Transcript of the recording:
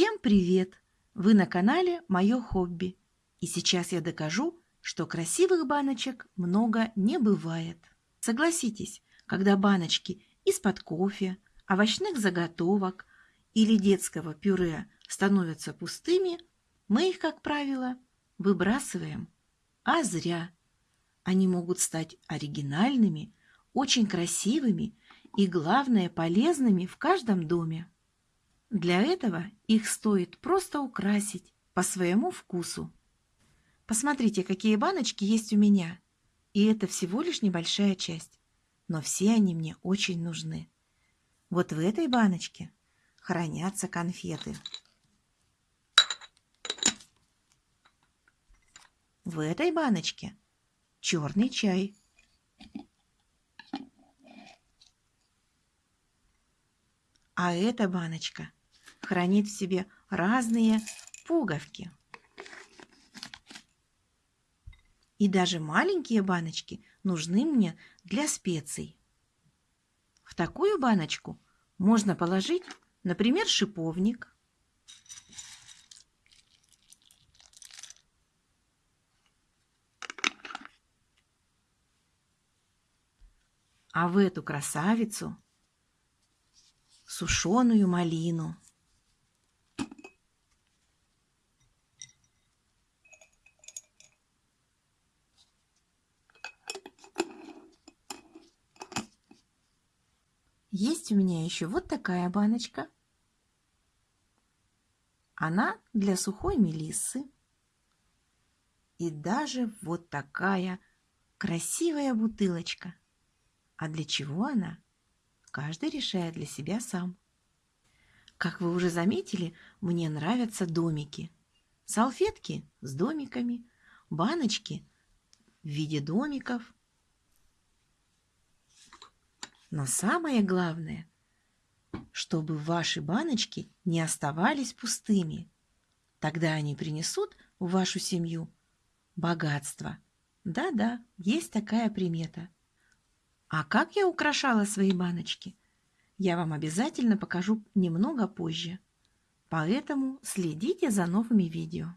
Всем привет! Вы на канале «Мое хобби». И сейчас я докажу, что красивых баночек много не бывает. Согласитесь, когда баночки из-под кофе, овощных заготовок или детского пюре становятся пустыми, мы их, как правило, выбрасываем. А зря. Они могут стать оригинальными, очень красивыми и, главное, полезными в каждом доме. Для этого их стоит просто украсить по своему вкусу. Посмотрите, какие баночки есть у меня. И это всего лишь небольшая часть. Но все они мне очень нужны. Вот в этой баночке хранятся конфеты. В этой баночке черный чай. А эта баночка хранит в себе разные пуговки. И даже маленькие баночки нужны мне для специй. В такую баночку можно положить, например, шиповник, а в эту красавицу сушеную малину. Есть у меня еще вот такая баночка. Она для сухой мелиссы. И даже вот такая красивая бутылочка. А для чего она? Каждый решает для себя сам. Как вы уже заметили, мне нравятся домики. Салфетки с домиками, баночки в виде домиков – но самое главное, чтобы ваши баночки не оставались пустыми. Тогда они принесут в вашу семью богатство. Да-да, есть такая примета. А как я украшала свои баночки, я вам обязательно покажу немного позже. Поэтому следите за новыми видео.